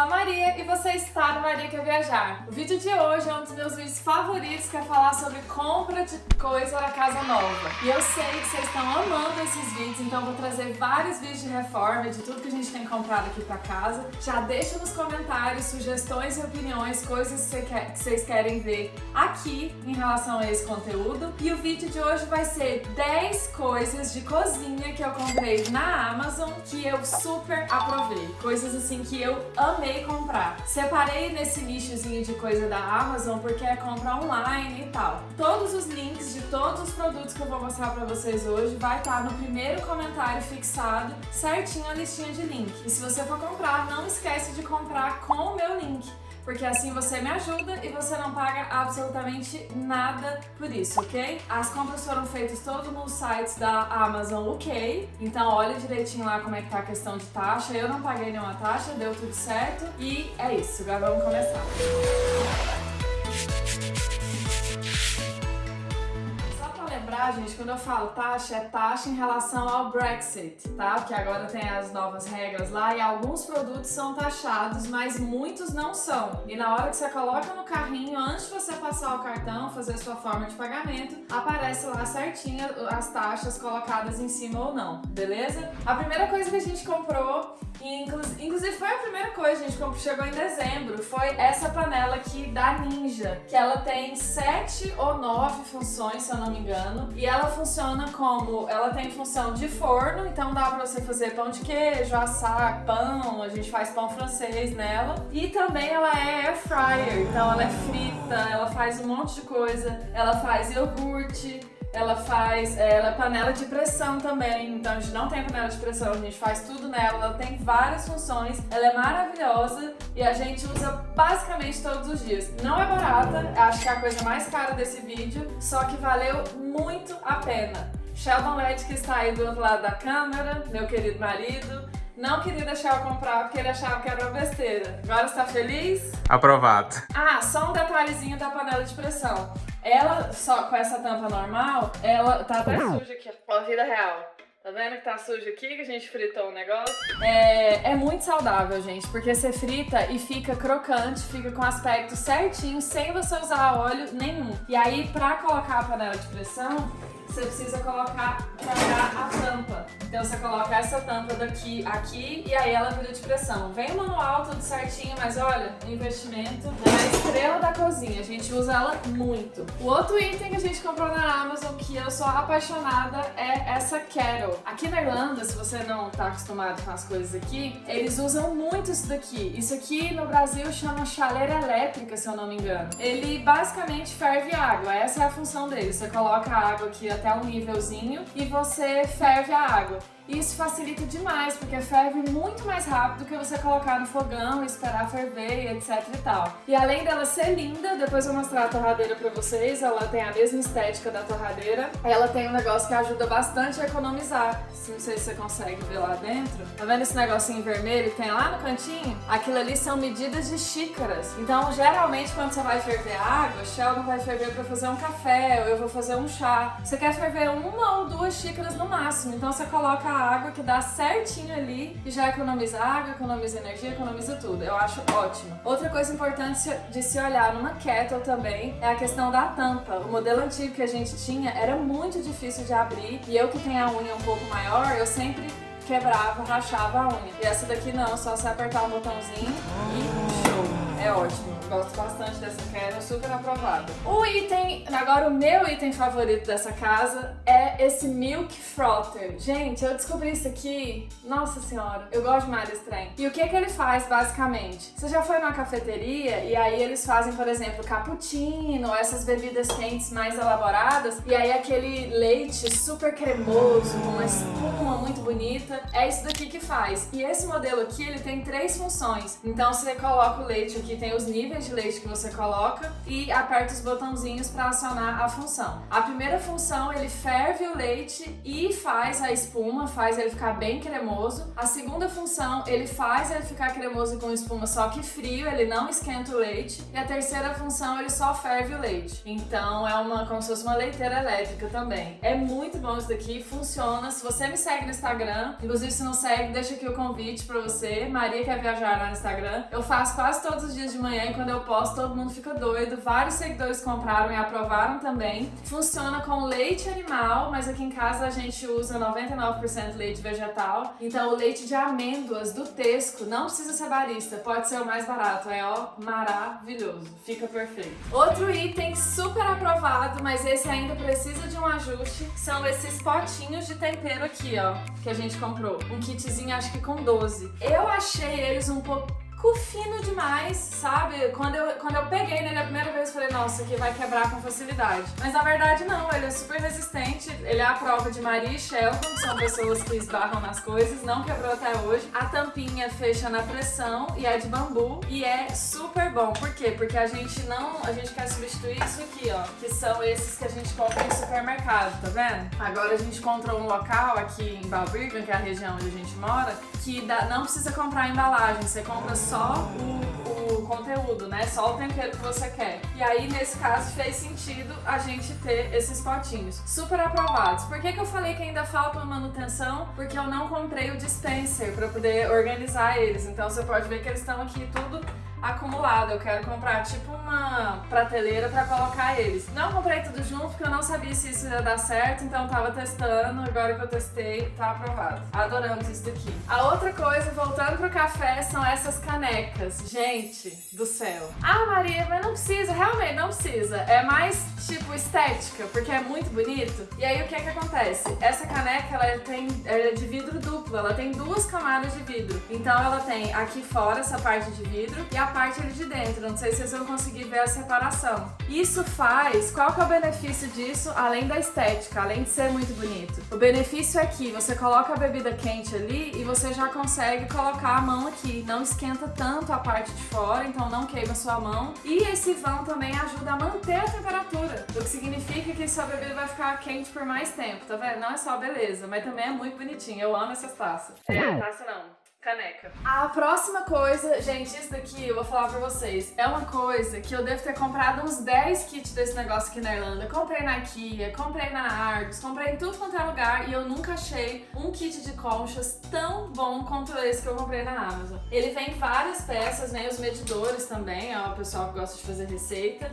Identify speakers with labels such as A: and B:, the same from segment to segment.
A: a Maria e você está no Maria Quer Viajar. O vídeo de hoje é um dos meus vídeos favoritos que é falar sobre compra de coisa para casa nova. E eu sei que vocês estão amando esses vídeos, então vou trazer vários vídeos de reforma de tudo que a gente tem comprado aqui para casa. Já deixa nos comentários sugestões e opiniões, coisas que vocês querem ver aqui em relação a esse conteúdo. E o vídeo de hoje vai ser 10 coisas de cozinha que eu comprei na Amazon que eu super aprovei. Coisas assim que eu amei comprar. Separei nesse nichozinho de coisa da Amazon porque é compra online e tal. Todos os links de todos os produtos que eu vou mostrar pra vocês hoje vai estar no primeiro comentário fixado, certinho a listinha de link. E se você for comprar, não esquece de comprar com o meu link porque assim você me ajuda e você não paga absolutamente nada por isso, ok? As compras foram feitas todos nos sites da Amazon UK, então olha direitinho lá como é que tá a questão de taxa. Eu não paguei nenhuma taxa, deu tudo certo e é isso, agora vamos começar. lembrar, gente, quando eu falo taxa, é taxa em relação ao Brexit, tá? Porque agora tem as novas regras lá e alguns produtos são taxados, mas muitos não são. E na hora que você coloca no carrinho, antes de você passar o cartão, fazer sua forma de pagamento, aparece lá certinho as taxas colocadas em cima ou não, beleza? A primeira coisa que a gente comprou inclusive foi a primeira coisa, gente, quando chegou em dezembro, foi essa panela aqui da Ninja, que ela tem sete ou nove funções, se eu não me engano, e ela funciona como, ela tem função de forno, então dá pra você fazer pão de queijo, assar pão, a gente faz pão francês nela, e também ela é air fryer, então ela é frita, ela faz um monte de coisa, ela faz iogurte, ela faz, é, ela é panela de pressão também, então a gente não tem panela de pressão, a gente faz tudo nela, ela tem várias funções, ela é maravilhosa e a gente usa basicamente todos os dias. Não é barata, acho que é a coisa mais cara desse vídeo, só que valeu muito a pena. Sheldon Led que está aí do outro lado da câmera, meu querido marido, não queria deixar eu comprar porque ele achava que era uma besteira. Agora está feliz?
B: Aprovado.
A: Ah, só um detalhezinho da panela de pressão. Ela, só com essa tampa normal, ela tá até suja aqui, ó, vida real. Tá vendo que tá sujo aqui, que a gente fritou o negócio? É, é muito saudável, gente, porque você frita e fica crocante, fica com aspecto certinho, sem você usar óleo nenhum. E aí, pra colocar a panela de pressão, você precisa colocar, trocar a tampa. Então você coloca essa tampa daqui, aqui, e aí ela vira de pressão. Vem o manual, tudo certinho, mas olha, investimento é a estrela da cozinha. A gente usa ela muito. O outro item que a gente comprou na Amazon, que eu sou apaixonada, é essa Kettle. Aqui na Irlanda, se você não tá acostumado com as coisas aqui, eles usam muito isso daqui. Isso aqui no Brasil chama chaleira elétrica, se eu não me engano. Ele basicamente ferve água, essa é a função dele. Você coloca a água aqui até um nívelzinho e você ferve a água. Isso facilita demais, porque ferve muito mais rápido que você colocar no fogão, esperar ferver etc e tal. E além dela ser linda, depois eu vou mostrar a torradeira pra vocês, ela tem a mesma estética da torradeira. Ela tem um negócio que ajuda bastante a economizar. Não sei se você consegue ver lá dentro. Tá vendo esse negocinho vermelho que tem lá no cantinho? Aquilo ali são medidas de xícaras. Então, geralmente, quando você vai ferver água, Sheldon vai ferver pra fazer um café, ou eu vou fazer um chá. Você quer ferver uma ou duas xícaras no máximo, então você coloca a água que dá certinho ali e já economiza água, economiza energia, economiza tudo. Eu acho ótimo. Outra coisa importante de se olhar numa kettle também é a questão da tampa. O modelo antigo que a gente tinha era muito difícil de abrir e eu que tenho a unha um pouco maior, eu sempre quebrava, rachava a unha. E essa daqui não, só você apertar o botãozinho e show! É ótimo, gosto bastante dessa queda, super aprovada. O item, agora o meu item favorito dessa casa é esse Milk Frother. Gente, eu descobri isso aqui, nossa senhora, eu gosto demais desse trem. E o que que ele faz, basicamente? Você já foi numa cafeteria e aí eles fazem, por exemplo, cappuccino, essas bebidas quentes mais elaboradas, e aí aquele leite super cremoso, com uma espuma muito bonita, é isso daqui que faz. E esse modelo aqui, ele tem três funções. Então você coloca o leite aqui tem os níveis de leite que você coloca e aperta os botãozinhos para acionar a função. A primeira função, ele ferve o leite e faz a espuma, faz ele ficar bem cremoso. A segunda função, ele faz ele ficar cremoso com espuma, só que frio, ele não esquenta o leite. E a terceira função, ele só ferve o leite. Então é uma como se fosse uma leiteira elétrica também. É muito bom isso daqui, funciona. Se você me segue no Instagram, inclusive se não segue, deixa aqui o convite para você. Maria quer viajar lá no Instagram. Eu faço quase todos os dias de manhã e quando eu posto, todo mundo fica doido. Vários seguidores compraram e aprovaram também. Funciona com leite animal, mas aqui em casa a gente usa 99% leite vegetal. Então o leite de amêndoas do Tesco não precisa ser barista, pode ser o mais barato. É ó, maravilhoso, fica perfeito. Outro item super aprovado, mas esse ainda precisa de um ajuste, são esses potinhos de tempero aqui, ó, que a gente comprou. Um kitzinho acho que com 12. Eu achei eles um pouco fino demais, sabe? Quando eu, quando eu peguei nele a primeira vez, eu falei, nossa, aqui vai quebrar com facilidade. Mas na verdade não, ele é super resistente, ele é a prova de Maria e Sheldon, que são pessoas que esbarram nas coisas, não quebrou até hoje. A tampinha fecha na pressão e é de bambu e é super bom. Por quê? Porque a gente não, a gente quer substituir isso aqui, ó, que são esses que a gente compra em supermercado, tá vendo? Agora a gente encontrou um local aqui em Balbriggan, que é a região onde a gente mora, que dá, não precisa comprar embalagem, você compra só o, o conteúdo, né? Só o tempero que você quer. E aí, nesse caso, fez sentido a gente ter esses potinhos. Super aprovados. Por que, que eu falei que ainda falta uma manutenção? Porque eu não comprei o dispenser para poder organizar eles. Então você pode ver que eles estão aqui tudo acumulado. Eu quero comprar tipo uma prateleira para colocar eles. Não comprei tudo junto porque eu não sabia se isso ia dar certo, então tava testando. Agora que eu testei, tá aprovado. Adoramos isso daqui. A outra coisa, voltando pro café, são essas canecas. Gente do céu. Ah, Maria, mas não precisa. Realmente, não precisa. É mais tipo estética, porque é muito bonito. E aí o que é que acontece? Essa caneca, ela tem ela é de vidro duplo. Ela tem duas camadas de vidro. Então ela tem aqui fora essa parte de vidro e a parte ali de dentro. Não sei se vocês vão conseguir ver a separação. Isso faz... Qual que é o benefício disso, além da estética, além de ser muito bonito? O benefício é que você coloca a bebida quente ali e você já consegue colocar a mão aqui. Não esquenta tanto a parte de fora, então não queima sua mão. E esse vão também ajuda a manter a temperatura, o que significa que sua bebida vai ficar quente por mais tempo, tá vendo? Não é só beleza, mas também é muito bonitinho. Eu amo essas taças. É, taça não caneca. A próxima coisa, gente, isso daqui eu vou falar pra vocês, é uma coisa que eu devo ter comprado uns 10 kits desse negócio aqui na Irlanda. Comprei na Kia, comprei na Argos, comprei em tudo quanto é lugar e eu nunca achei um kit de conchas tão bom quanto esse que eu comprei na Amazon. Ele vem várias peças, vem os medidores também, ó, o pessoal que gosta de fazer receita.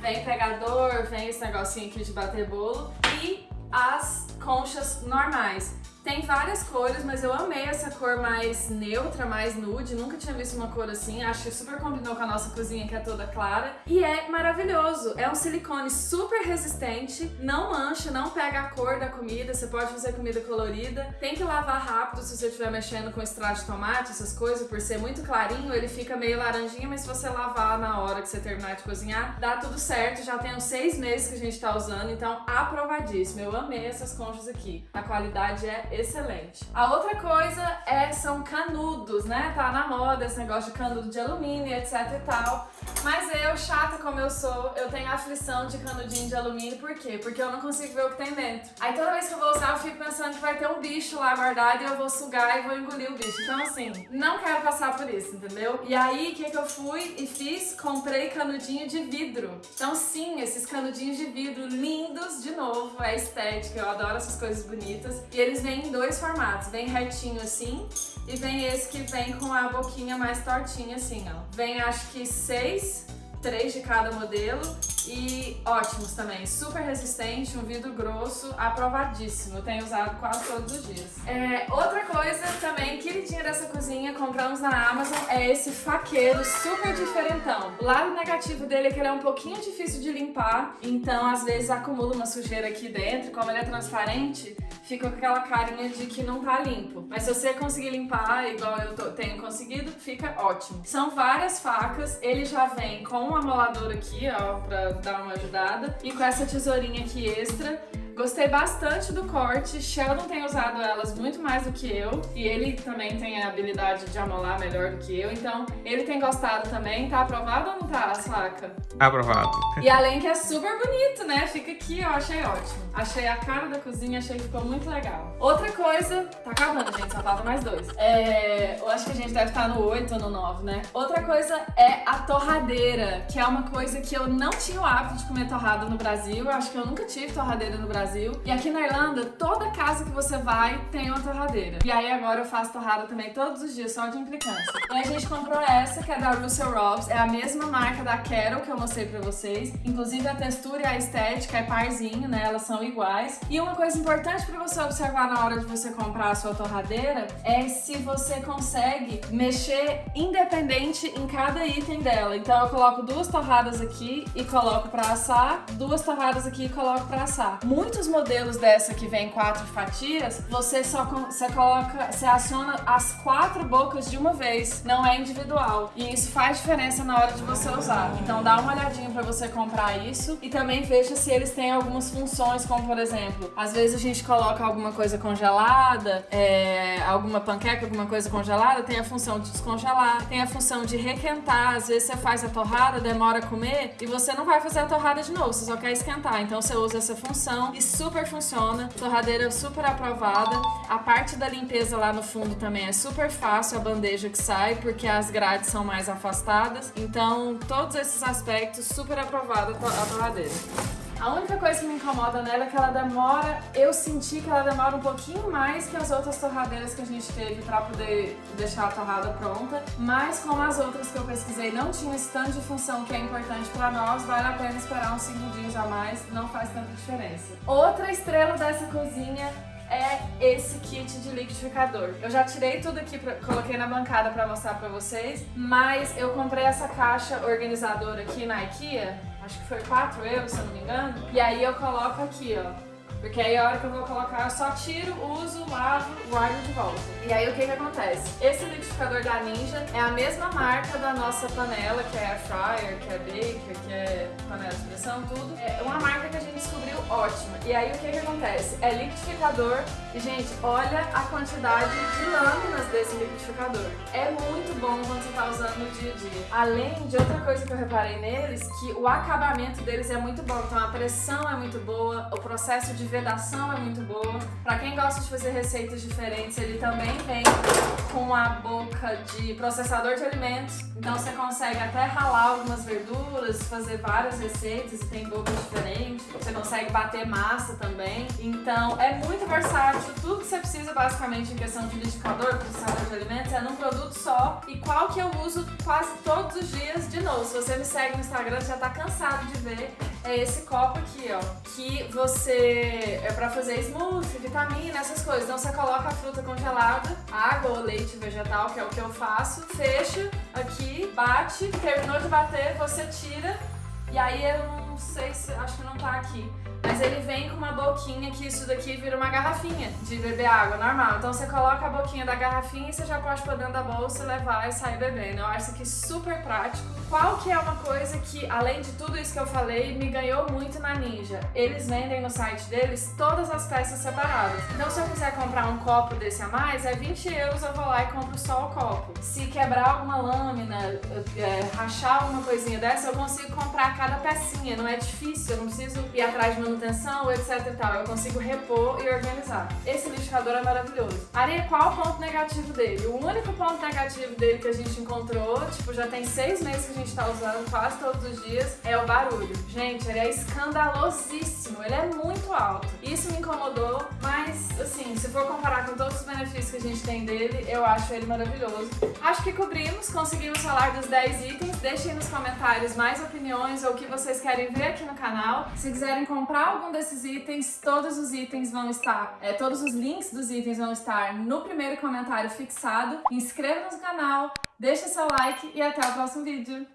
A: Vem pegador, vem esse negocinho aqui de bater bolo e as conchas normais. Tem várias cores, mas eu amei essa cor mais neutra, mais nude. Nunca tinha visto uma cor assim. Acho que super combinou com a nossa cozinha, que é toda clara. E é maravilhoso. É um silicone super resistente, não mancha, não pega a cor da comida. Você pode fazer comida colorida. Tem que lavar rápido se você estiver mexendo com extrato de tomate, essas coisas. Por ser muito clarinho, ele fica meio laranjinha, mas se você lavar na hora que você terminar de cozinhar, dá tudo certo. Já tem uns seis meses que a gente tá usando, então aprovadíssimo. Eu amei essas conchas aqui. A qualidade é excelente. A outra coisa é, são canudos, né? Tá na moda esse negócio de canudo de alumínio, etc e tal. Mas eu, chata como eu sou, eu tenho aflição de canudinho de alumínio, por quê? Porque eu não consigo ver o que tem dentro. Aí toda vez que eu vou usar, eu fico pensando que vai ter um bicho lá guardado e eu vou sugar e vou engolir o bicho. Então assim, não quero passar por isso, entendeu? E aí, o que, que eu fui e fiz? Comprei canudinho de vidro. Então sim, esses canudinhos de vidro lindos, de novo, é estética, eu adoro essas coisas bonitas. E eles vêm em dois formatos, vem retinho assim e vem esse que vem com a boquinha mais tortinha assim, ó. Vem acho que seis três de cada modelo e ótimos também, super resistente, um vidro grosso, aprovadíssimo, tenho usado quase todos os dias. É, outra coisa também, queridinha dessa cozinha, compramos na Amazon, é esse faqueiro super diferentão. O lado negativo dele é que ele é um pouquinho difícil de limpar, então às vezes acumula uma sujeira aqui dentro, como ele é transparente, fica com aquela carinha de que não tá limpo. Mas se você conseguir limpar, igual eu tô, tenho conseguido, fica ótimo. São várias facas, ele já vem com um amolador aqui, ó, pra dar uma ajudada, e com essa tesourinha aqui extra, Gostei bastante do corte. Sheldon tem usado elas muito mais do que eu. E ele também tem a habilidade de amolar melhor do que eu. Então, ele tem gostado também. Tá aprovado ou não tá, Saca?
B: Aprovado.
A: E além que é super bonito, né? Fica aqui, eu achei ótimo. Achei a cara da cozinha, achei que ficou muito legal. Outra coisa... Tá acabando, gente. Só falta mais dois. É... Eu acho que a gente deve estar no 8 ou no 9, né? Outra coisa é a torradeira, que é uma coisa que eu não tinha o hábito de comer torrada no Brasil. Eu acho que eu nunca tive torradeira no Brasil. E aqui na Irlanda, toda casa que você vai tem uma torradeira. E aí agora eu faço torrada também todos os dias, só de implicância. E a gente comprou essa, que é da Russell Robs. É a mesma marca da Carol que eu mostrei pra vocês. Inclusive a textura e a estética é parzinho, né? Elas são iguais. E uma coisa importante pra você observar na hora de você comprar a sua torradeira é se você consegue mexer independente em cada item dela. Então eu coloco duas torradas aqui e coloco pra assar, duas torradas aqui e coloco pra assar. Muitos modelos dessa que vem quatro fatias, você só você coloca, você aciona as quatro bocas de uma vez, não é individual. E isso faz diferença na hora de você usar. Então dá uma olhadinha pra você comprar isso e também veja se eles têm algumas funções, como por exemplo, às vezes a gente coloca alguma coisa congelada, é, alguma panqueca, alguma coisa congelada, tem a função de descongelar, tem a função de requentar, às vezes você faz a torrada, demora a comer e você não vai fazer a torrada de novo, você só quer esquentar. Então você usa essa função e super funciona. Torradeira super aprovada. A parte da limpeza lá no fundo também é super fácil, a bandeja que sai, porque as grades são mais afastadas. Então, todos esses aspectos, super aprovada a torradeira. A única coisa que me incomoda nela é que ela demora, eu senti que ela demora um pouquinho mais que as outras torradeiras que a gente teve pra poder deixar a torrada pronta, mas como as outras que eu pesquisei não tinham esse tanto de função que é importante pra nós, vale a pena esperar uns 5 dias a mais, não faz tanta diferença. Outra estrela dessa cozinha é esse kit de liquidificador. Eu já tirei tudo aqui, pra, coloquei na bancada pra mostrar pra vocês, mas eu comprei essa caixa organizadora aqui na IKEA, acho que foi 4 euros, se eu não me engano. E aí eu coloco aqui, ó. Porque aí a hora que eu vou colocar, eu só tiro, uso, lavo, guardo de volta. E aí o que que acontece? Esse liquidificador da Ninja é a mesma marca da nossa panela, que é fryer, que é baker, que é panela de pressão, tudo. É uma marca que a gente. E aí o que que acontece? É liquidificador e, gente, olha a quantidade de lâminas desse liquidificador. É muito bom quando você tá usando no dia a dia. Além de outra coisa que eu reparei neles, que o acabamento deles é muito bom. Então a pressão é muito boa, o processo de vedação é muito boa. Pra quem gosta de fazer receitas diferentes, ele também vem com a boca de processador de alimentos. Então você consegue até ralar algumas verduras, fazer várias receitas tem bocas diferentes. Você consegue bater massa também. Então é muito versátil. Tudo que você precisa basicamente em questão de liquidificador, processador de alimentos é num produto só. E qual que eu uso quase todos os dias de novo. Se você me segue no Instagram, já tá cansado de ver é esse copo aqui, ó. Que você... é pra fazer smoothie, vitamina, essas coisas. Então você coloca a fruta congelada, água ou leite vegetal, que é o que eu faço. Fecha aqui, bate. Terminou de bater, você tira. E aí eu não sei se... acho que não tá aqui. Mas ele vem com uma boquinha que isso daqui vira uma garrafinha de beber água, normal. Então você coloca a boquinha da garrafinha e você já pode pôr dentro da bolsa, levar e sair bebendo. Eu acho aqui super prático. Qual que é uma coisa que, além de tudo isso que eu falei, me ganhou muito na Ninja? Eles vendem no site deles todas as peças separadas. Então se eu quiser comprar um copo desse a mais, é 20 euros, eu vou lá e compro só o copo. Se quebrar alguma lâmina, é, rachar alguma coisinha dessa, eu consigo comprar cada pecinha. Não é difícil, eu não preciso ir atrás de manutenção etc e tal. Eu consigo repor e organizar. Esse liquidificador é maravilhoso. Areia, qual o ponto negativo dele? O único ponto negativo dele que a gente encontrou, tipo, já tem seis meses que a gente tá usando quase todos os dias, é o barulho. Gente, ele é escandalosíssimo, ele é muito alto. Isso me incomodou, mas, assim, se for comparar com todos os benefícios que a gente tem dele, eu acho ele maravilhoso. Acho que cobrimos, conseguimos falar dos 10 itens. Deixem nos comentários mais opiniões ou o que vocês querem ver aqui no canal. Se quiserem comprar algum desses itens, todos os itens vão estar, é, todos os links dos itens vão estar no primeiro comentário fixado. Inscreva-se no canal, deixe seu like e até o próximo vídeo.